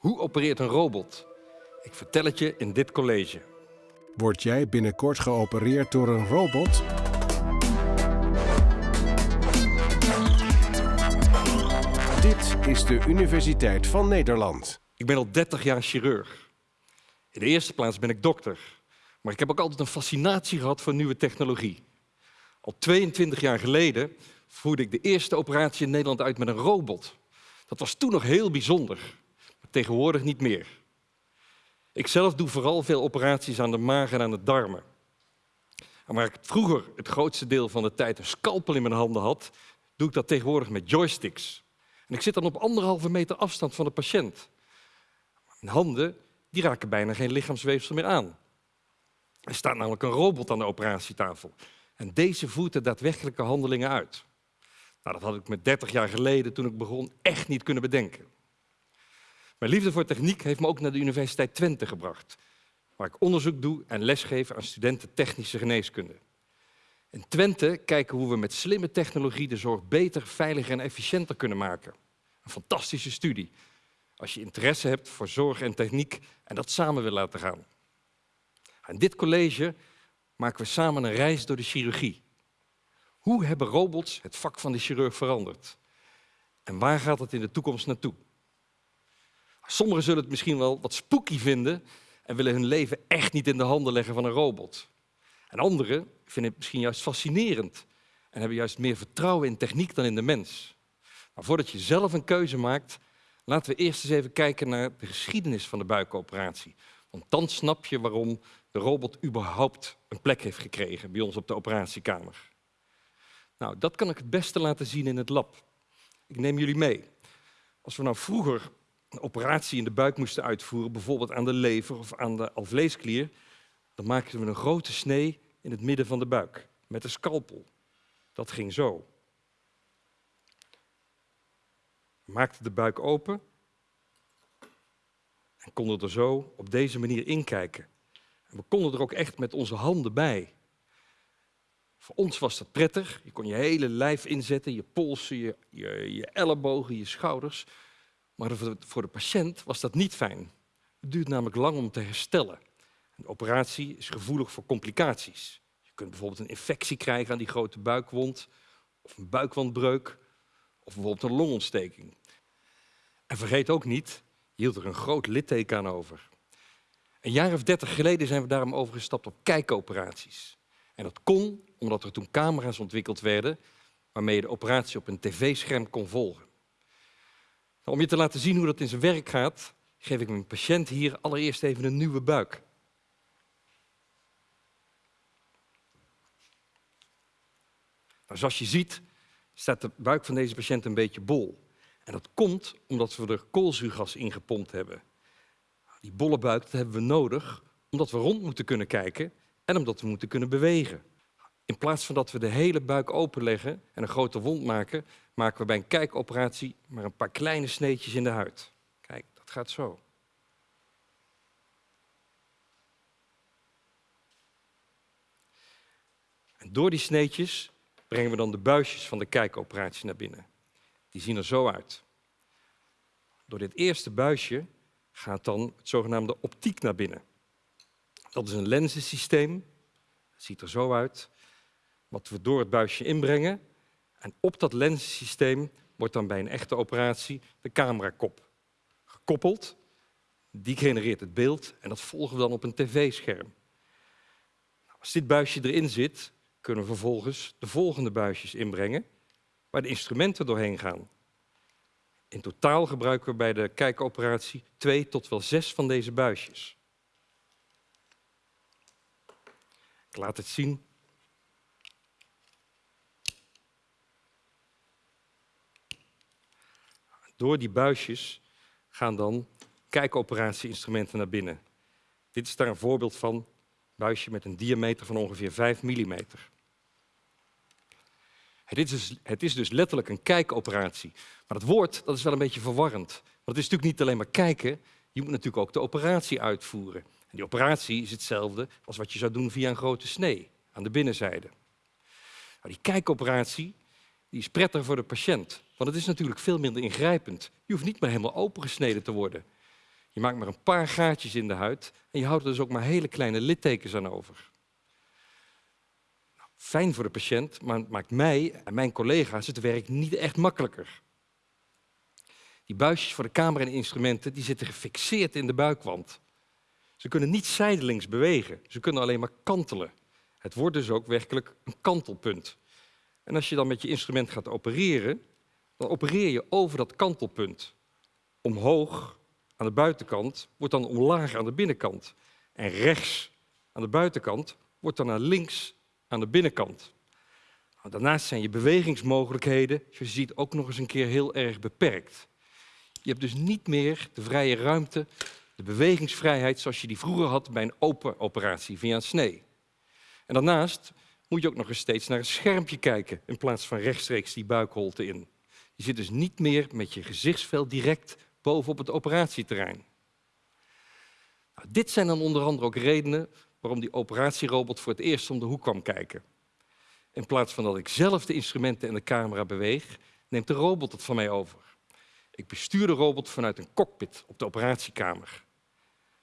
Hoe opereert een robot? Ik vertel het je in dit college. Word jij binnenkort geopereerd door een robot? Dit is de Universiteit van Nederland. Ik ben al 30 jaar chirurg. In de eerste plaats ben ik dokter. Maar ik heb ook altijd een fascinatie gehad voor nieuwe technologie. Al 22 jaar geleden voerde ik de eerste operatie in Nederland uit met een robot. Dat was toen nog heel bijzonder, tegenwoordig niet meer. Ik zelf doe vooral veel operaties aan de maag en aan de darmen. En waar ik vroeger het grootste deel van de tijd een scalpel in mijn handen had, doe ik dat tegenwoordig met joysticks. En ik zit dan op anderhalve meter afstand van de patiënt. Mijn handen die raken bijna geen lichaamsweefsel meer aan. Er staat namelijk een robot aan de operatietafel. En deze voert de daadwerkelijke handelingen uit. Nou, dat had ik me 30 jaar geleden, toen ik begon, echt niet kunnen bedenken. Mijn liefde voor techniek heeft me ook naar de Universiteit Twente gebracht, waar ik onderzoek doe en lesgeef aan studenten technische geneeskunde. In Twente kijken hoe we met slimme technologie de zorg beter, veiliger en efficiënter kunnen maken. Een fantastische studie, als je interesse hebt voor zorg en techniek en dat samen wil laten gaan. In dit college maken we samen een reis door de chirurgie. Hoe hebben robots het vak van de chirurg veranderd? En waar gaat het in de toekomst naartoe? Sommigen zullen het misschien wel wat spooky vinden en willen hun leven echt niet in de handen leggen van een robot. En anderen vinden het misschien juist fascinerend en hebben juist meer vertrouwen in techniek dan in de mens. Maar voordat je zelf een keuze maakt, laten we eerst eens even kijken naar de geschiedenis van de buikoperatie. Want dan snap je waarom de robot überhaupt een plek heeft gekregen bij ons op de operatiekamer. Nou, dat kan ik het beste laten zien in het lab. Ik neem jullie mee. Als we nou vroeger een operatie in de buik moesten uitvoeren, bijvoorbeeld aan de lever of aan de alvleesklier, dan maakten we een grote snee in het midden van de buik met een scalpel. Dat ging zo. We maakten de buik open en konden er zo op deze manier inkijken. En we konden er ook echt met onze handen bij. Voor ons was dat prettig. Je kon je hele lijf inzetten, je polsen, je, je, je ellebogen, je schouders. Maar voor de patiënt was dat niet fijn. Het duurt namelijk lang om te herstellen. Een operatie is gevoelig voor complicaties. Je kunt bijvoorbeeld een infectie krijgen aan die grote buikwond, of een buikwandbreuk, of bijvoorbeeld een longontsteking. En vergeet ook niet, je hield er een groot litteken aan over. Een jaar of dertig geleden zijn we daarom overgestapt op kijkoperaties. En dat kon omdat er toen camera's ontwikkeld werden waarmee je de operatie op een tv-scherm kon volgen. Nou, om je te laten zien hoe dat in zijn werk gaat, geef ik mijn patiënt hier allereerst even een nieuwe buik. Nou, zoals je ziet staat de buik van deze patiënt een beetje bol. En dat komt omdat we er koolzuurgas in gepompt hebben. Die bolle buik dat hebben we nodig omdat we rond moeten kunnen kijken en omdat we moeten kunnen bewegen. In plaats van dat we de hele buik openleggen en een grote wond maken, maken we bij een kijkoperatie maar een paar kleine sneetjes in de huid. Kijk, dat gaat zo. En door die sneetjes brengen we dan de buisjes van de kijkoperatie naar binnen. Die zien er zo uit. Door dit eerste buisje gaat dan het zogenaamde optiek naar binnen. Dat is een lenzensysteem, ziet er zo uit, wat we door het buisje inbrengen. En op dat lenzensysteem wordt dan bij een echte operatie de camerakop gekoppeld. Die genereert het beeld en dat volgen we dan op een tv-scherm. Nou, als dit buisje erin zit, kunnen we vervolgens de volgende buisjes inbrengen, waar de instrumenten doorheen gaan. In totaal gebruiken we bij de kijkoperatie twee tot wel zes van deze buisjes. Ik laat het zien. Door die buisjes gaan dan kijkoperatie-instrumenten naar binnen. Dit is daar een voorbeeld van. Een buisje met een diameter van ongeveer 5 mm. Het is, dus, het is dus letterlijk een kijkoperatie. Maar het woord dat is wel een beetje verwarrend. Want het is natuurlijk niet alleen maar kijken, je moet natuurlijk ook de operatie uitvoeren. En die operatie is hetzelfde als wat je zou doen via een grote snee aan de binnenzijde. Nou, die kijkoperatie die is prettiger voor de patiënt, want het is natuurlijk veel minder ingrijpend. Je hoeft niet meer helemaal opengesneden te worden. Je maakt maar een paar gaatjes in de huid en je houdt er dus ook maar hele kleine littekens aan over. Nou, fijn voor de patiënt, maar het maakt mij en mijn collega's het werk niet echt makkelijker. Die buisjes voor de camera en instrumenten die zitten gefixeerd in de buikwand. Ze kunnen niet zijdelings bewegen, ze kunnen alleen maar kantelen. Het wordt dus ook werkelijk een kantelpunt. En als je dan met je instrument gaat opereren, dan opereer je over dat kantelpunt. Omhoog aan de buitenkant wordt dan omlaag aan de binnenkant. En rechts aan de buitenkant wordt dan naar links aan de binnenkant. Nou, daarnaast zijn je bewegingsmogelijkheden, zoals je ziet, ook nog eens een keer heel erg beperkt. Je hebt dus niet meer de vrije ruimte, de bewegingsvrijheid zoals je die vroeger had bij een open operatie via een snee. En daarnaast moet je ook nog eens steeds naar een schermpje kijken in plaats van rechtstreeks die buikholte in. Je zit dus niet meer met je gezichtsveld direct bovenop het operatieterrein. Nou, dit zijn dan onder andere ook redenen waarom die operatierobot voor het eerst om de hoek kwam kijken. In plaats van dat ik zelf de instrumenten en de camera beweeg, neemt de robot het van mij over. Ik bestuur de robot vanuit een cockpit op de operatiekamer.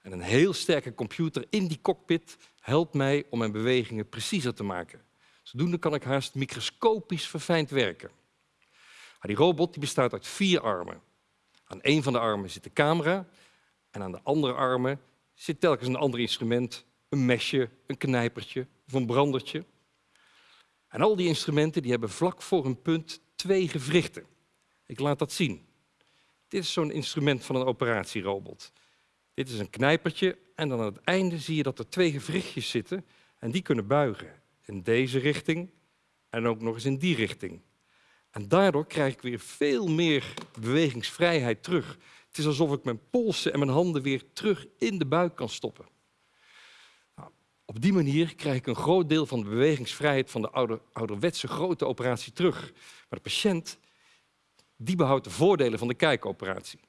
En een heel sterke computer in die cockpit helpt mij om mijn bewegingen preciezer te maken. Zodoende kan ik haast microscopisch verfijnd werken. die robot die bestaat uit vier armen. Aan een van de armen zit de camera en aan de andere armen zit telkens een ander instrument, een mesje, een knijpertje of een brandertje. En al die instrumenten die hebben vlak voor een punt twee gewrichten. Ik laat dat zien. Dit is zo'n instrument van een operatierobot. Dit is een knijpertje en dan aan het einde zie je dat er twee gewrichtjes zitten en die kunnen buigen. In deze richting en ook nog eens in die richting. En daardoor krijg ik weer veel meer bewegingsvrijheid terug. Het is alsof ik mijn polsen en mijn handen weer terug in de buik kan stoppen. Nou, op die manier krijg ik een groot deel van de bewegingsvrijheid van de ouder, ouderwetse grote operatie terug. Maar de patiënt die behoudt de voordelen van de kijkoperatie.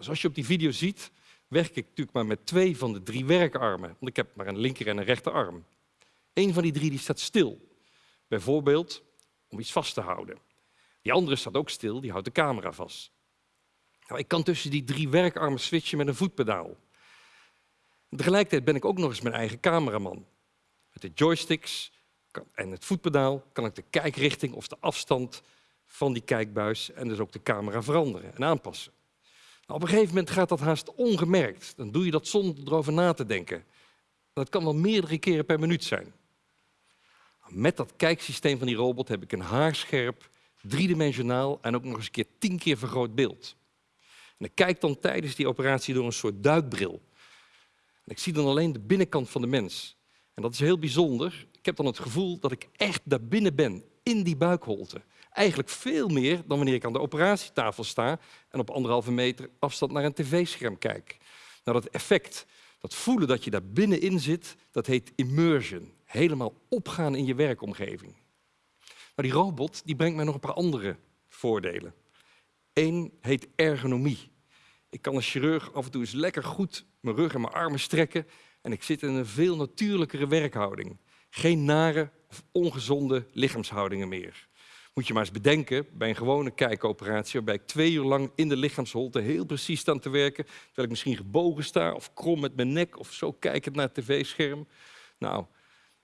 Zoals dus je op die video ziet, werk ik natuurlijk maar met twee van de drie werkarmen. Want ik heb maar een linker en een rechterarm. Eén van die drie die staat stil. Bijvoorbeeld om iets vast te houden. Die andere staat ook stil, die houdt de camera vast. Nou, ik kan tussen die drie werkarmen switchen met een voetpedaal. Tegelijkertijd ben ik ook nog eens mijn eigen cameraman. Met de joysticks en het voetpedaal kan ik de kijkrichting of de afstand van die kijkbuis en dus ook de camera veranderen en aanpassen. Nou, op een gegeven moment gaat dat haast ongemerkt. Dan doe je dat zonder erover na te denken. Dat kan wel meerdere keren per minuut zijn. Met dat kijksysteem van die robot heb ik een haarscherp, driedimensionaal en ook nog eens een keer tien keer vergroot beeld. En ik kijk dan tijdens die operatie door een soort duikbril. En ik zie dan alleen de binnenkant van de mens. En dat is heel bijzonder. Ik heb dan het gevoel dat ik echt daar binnen ben, in die buikholte. Eigenlijk veel meer dan wanneer ik aan de operatietafel sta en op anderhalve meter afstand naar een tv-scherm kijk. Nou, dat effect, dat voelen dat je daar binnenin zit, dat heet immersion. Helemaal opgaan in je werkomgeving. Maar die robot die brengt mij nog een paar andere voordelen. Eén heet ergonomie. Ik kan als chirurg af en toe eens lekker goed mijn rug en mijn armen strekken en ik zit in een veel natuurlijkere werkhouding. Geen nare of ongezonde lichaamshoudingen meer. Moet je maar eens bedenken, bij een gewone kijkoperatie, waarbij ik twee uur lang in de lichaamsholte heel precies sta te werken, terwijl ik misschien gebogen sta of krom met mijn nek of zo kijkend naar het tv-scherm. Nou,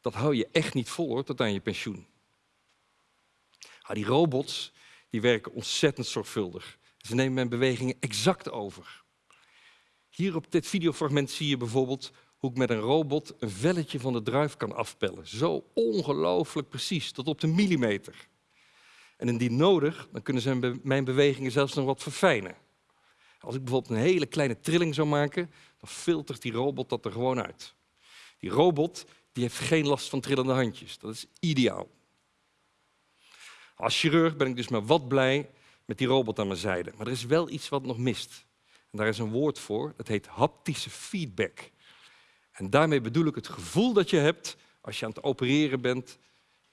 dat hou je echt niet vol hoor, tot aan je pensioen. Ah, die robots die werken ontzettend zorgvuldig. Ze nemen mijn bewegingen exact over. Hier op dit videofragment zie je bijvoorbeeld hoe ik met een robot een velletje van de druif kan afpellen. Zo ongelooflijk precies, tot op de millimeter. En indien nodig, dan kunnen ze mijn bewegingen zelfs nog wat verfijnen. Als ik bijvoorbeeld een hele kleine trilling zou maken, dan filtert die robot dat er gewoon uit. Die robot die heeft geen last van trillende handjes. Dat is ideaal. Als chirurg ben ik dus maar wat blij met die robot aan mijn zijde. Maar er is wel iets wat nog mist. En daar is een woord voor, dat heet haptische feedback. En daarmee bedoel ik het gevoel dat je hebt als je aan het opereren bent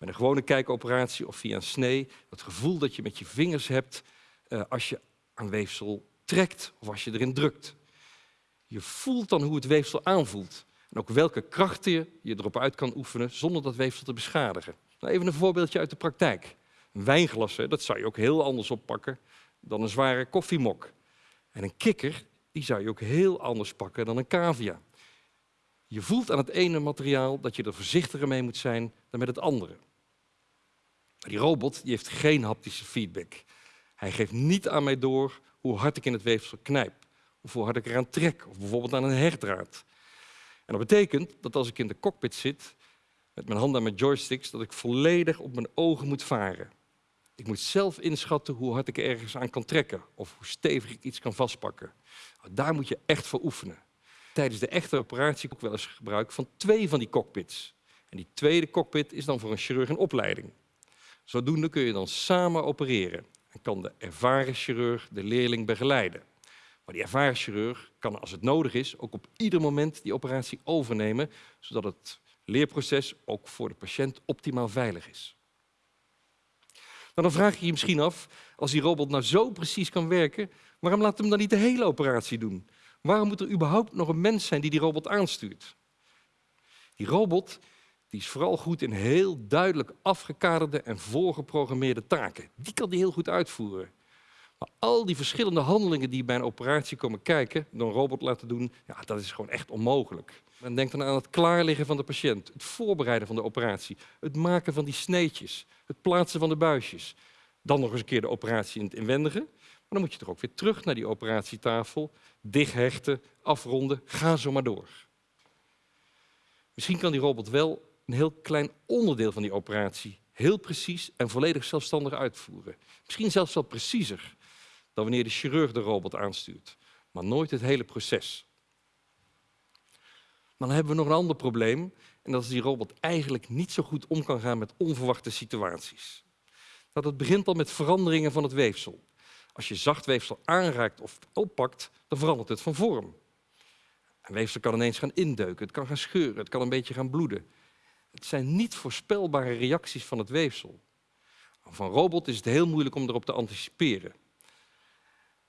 met een gewone kijkoperatie of via een snee, het gevoel dat je met je vingers hebt uh, als je aan weefsel trekt of als je erin drukt. Je voelt dan hoe het weefsel aanvoelt en ook welke krachten je erop uit kan oefenen zonder dat weefsel te beschadigen. Nou, even een voorbeeldje uit de praktijk. Een wijnglas, dat zou je ook heel anders oppakken dan een zware koffiemok. En een kikker die zou je ook heel anders pakken dan een cavia. Je voelt aan het ene materiaal dat je er voorzichtiger mee moet zijn dan met het andere. Die robot die heeft geen haptische feedback. Hij geeft niet aan mij door hoe hard ik in het weefsel knijp, of hoe hard ik eraan trek, of bijvoorbeeld aan een hechtdraad. En dat betekent dat als ik in de cockpit zit, met mijn handen aan mijn joysticks, dat ik volledig op mijn ogen moet varen. Ik moet zelf inschatten hoe hard ik ergens aan kan trekken of hoe stevig ik iets kan vastpakken. Nou, daar moet je echt voor oefenen. Tijdens de echte operatie ook wel eens gebruik van twee van die cockpits. En die tweede cockpit is dan voor een chirurg een opleiding. Zodoende kun je dan samen opereren en kan de ervaren chirurg de leerling begeleiden. Maar die ervaren chirurg kan als het nodig is ook op ieder moment die operatie overnemen, zodat het leerproces ook voor de patiënt optimaal veilig is. Nou, dan vraag je je misschien af, als die robot nou zo precies kan werken, waarom laat hem dan niet de hele operatie doen? Waarom moet er überhaupt nog een mens zijn die die robot aanstuurt? Die robot die is vooral goed in heel duidelijk afgekaderde en voorgeprogrammeerde taken. Die kan die heel goed uitvoeren. Maar al die verschillende handelingen die bij een operatie komen kijken, door een robot laten doen, ja, dat is gewoon echt onmogelijk. Men denkt dan aan het klaarliggen van de patiënt, het voorbereiden van de operatie, het maken van die sneetjes, het plaatsen van de buisjes. Dan nog eens een keer de operatie in het inwendige. Maar dan moet je toch ook weer terug naar die operatietafel, dichthechten, afronden, ga zo maar door. Misschien kan die robot wel een heel klein onderdeel van die operatie heel precies en volledig zelfstandig uitvoeren. Misschien zelfs wel preciezer dan wanneer de chirurg de robot aanstuurt, maar nooit het hele proces. Maar dan hebben we nog een ander probleem en dat is die robot eigenlijk niet zo goed om kan gaan met onverwachte situaties. Dat het begint al met veranderingen van het weefsel. Als je zacht weefsel aanraakt of oppakt, dan verandert het van vorm. Een weefsel kan ineens gaan indeuken, het kan gaan scheuren, het kan een beetje gaan bloeden. Het zijn niet voorspelbare reacties van het weefsel. Van robot is het heel moeilijk om erop te anticiperen.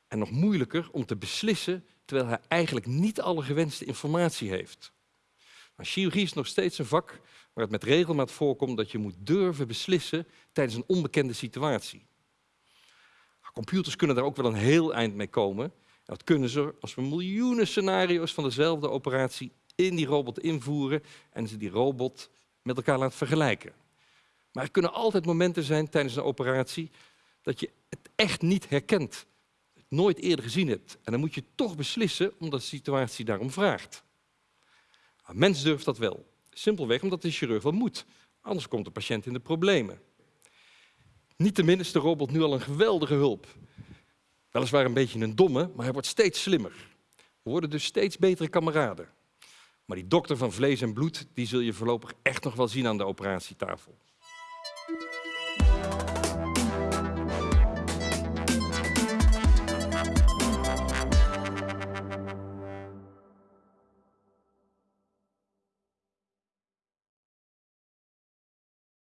En nog moeilijker om te beslissen terwijl hij eigenlijk niet alle gewenste informatie heeft. Maar chirurgie is nog steeds een vak waar het met regelmaat voorkomt dat je moet durven beslissen tijdens een onbekende situatie. Computers kunnen daar ook wel een heel eind mee komen. dat kunnen ze als we miljoenen scenario's van dezelfde operatie in die robot invoeren en ze die robot met elkaar laat vergelijken. Maar er kunnen altijd momenten zijn tijdens een operatie dat je het echt niet herkent, het nooit eerder gezien hebt. En dan moet je toch beslissen omdat de situatie daarom vraagt. Een mens durft dat wel. Simpelweg omdat de chirurg wel moet. Anders komt de patiënt in de problemen. Niettemin is de robot nu al een geweldige hulp. Weliswaar een beetje een domme, maar hij wordt steeds slimmer. We worden dus steeds betere kameraden. Maar die dokter van vlees en bloed, die zul je voorlopig echt nog wel zien aan de operatietafel.